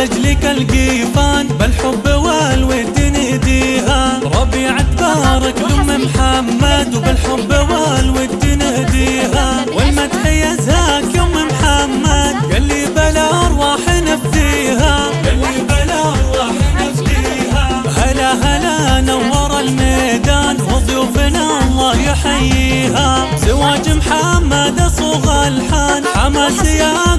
لجلك القيفان بالحب والود نهديها ربيع تبارك لأم محمد وبالحب والود نهديها والمدح يزهاك يوم محمد قال لي بلا أرواح نفديها قال لي بلا أرواح نفديها هلا هلا نور الميدان وضيوفنا الله يحييها. زواج محمد صوغ الحان حماس يا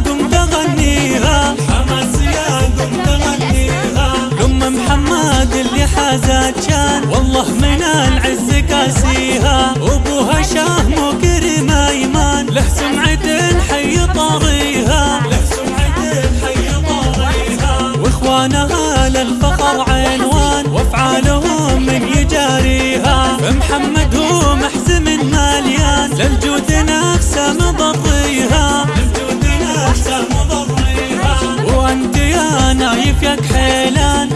شان والله من العز كاسيها أبوها شاه مكرم أيمان له سمعة حي طاريها له سمعة حي طاريها وإخوانها نايف يا كحيلان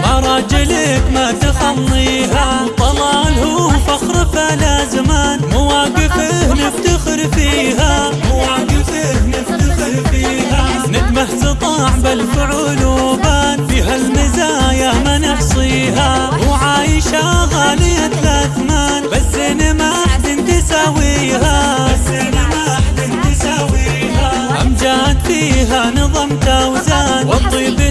ما تخليها طلال هو فخر فلا زمان. مواقفه نفتخر فيها. مواقفه نفتخر فيها. ندمه سطاع بالفعول وبان. فيها المزايا ما نحصيها. وعايشة غالية الأثمان. إن ما حد تساويها. إن ما حد تساويها. أمجاد فيها نظم توزان. والطيب